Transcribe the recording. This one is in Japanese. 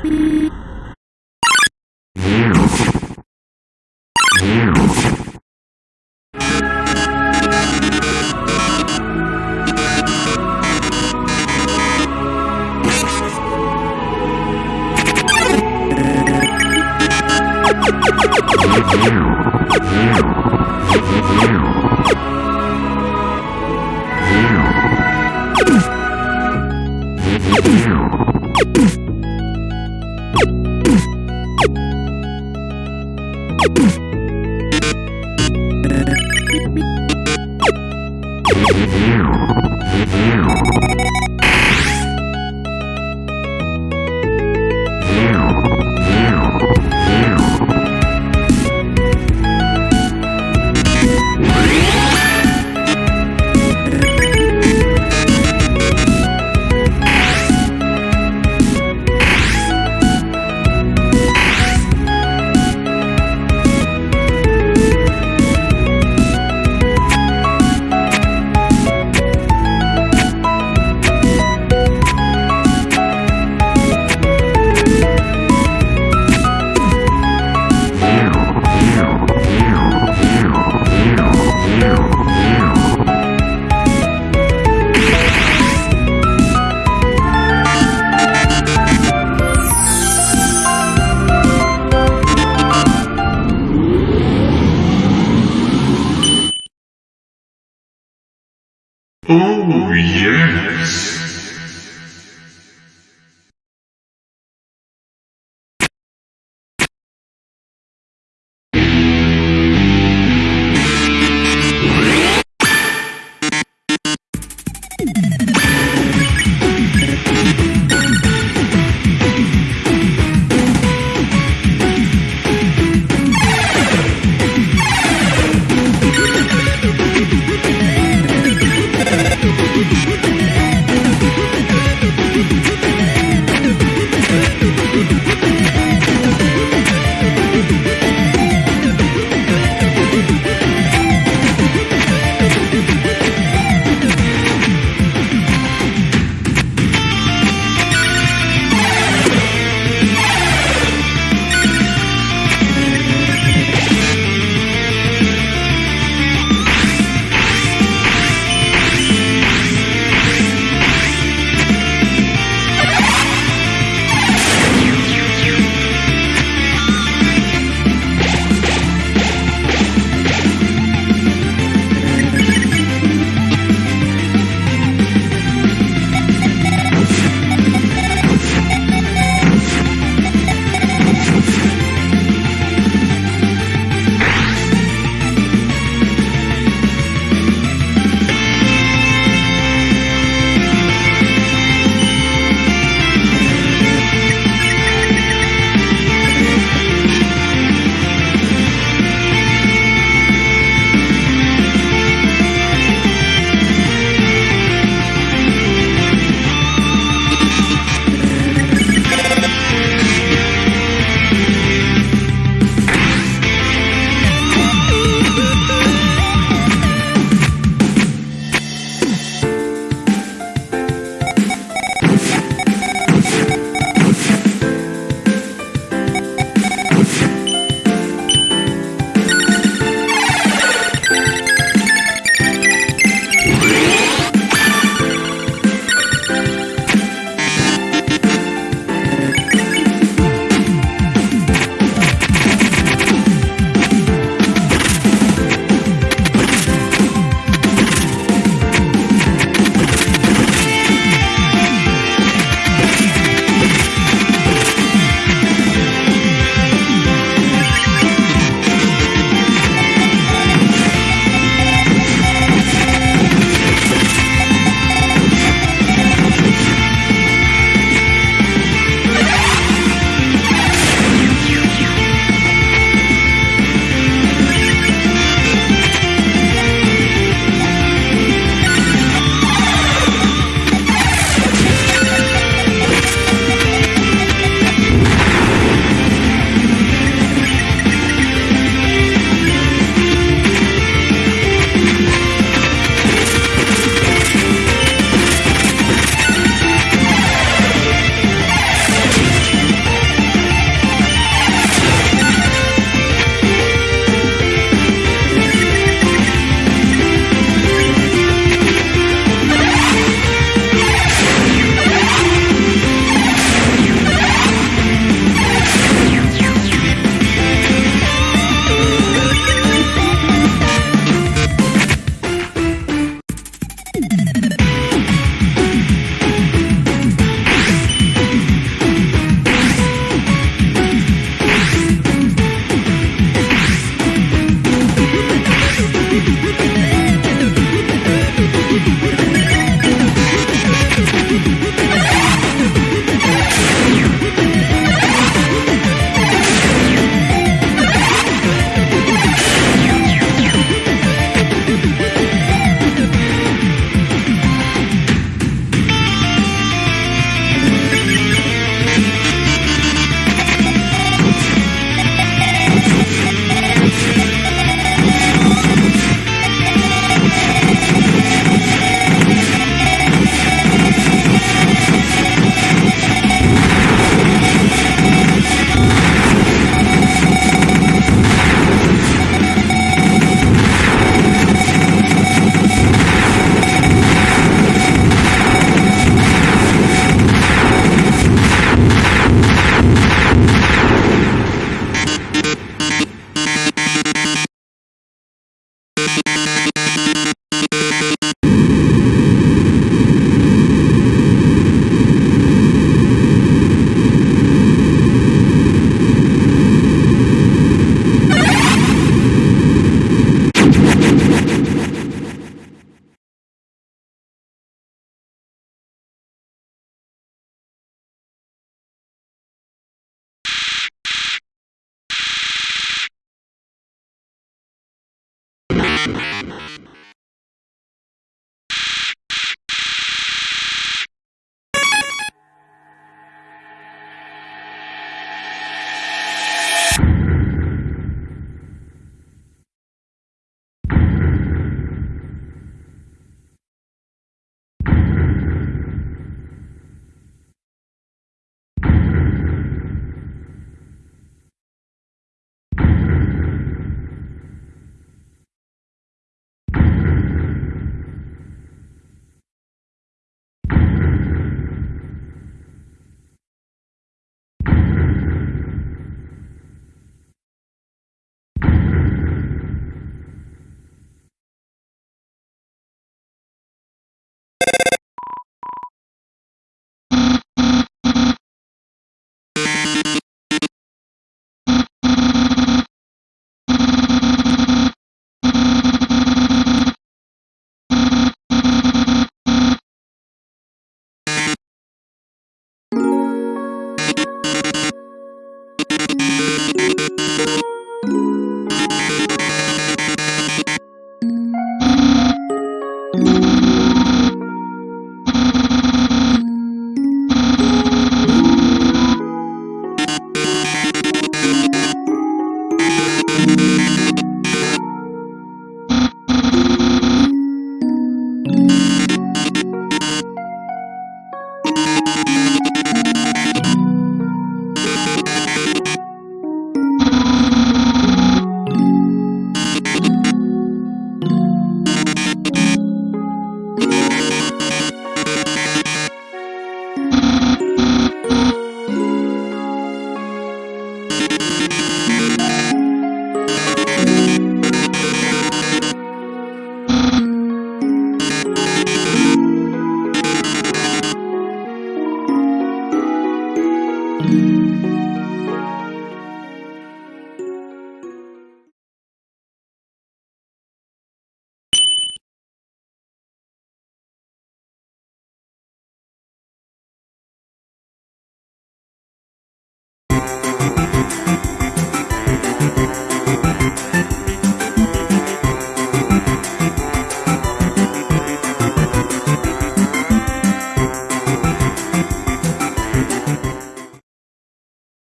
Oh, Boop boop!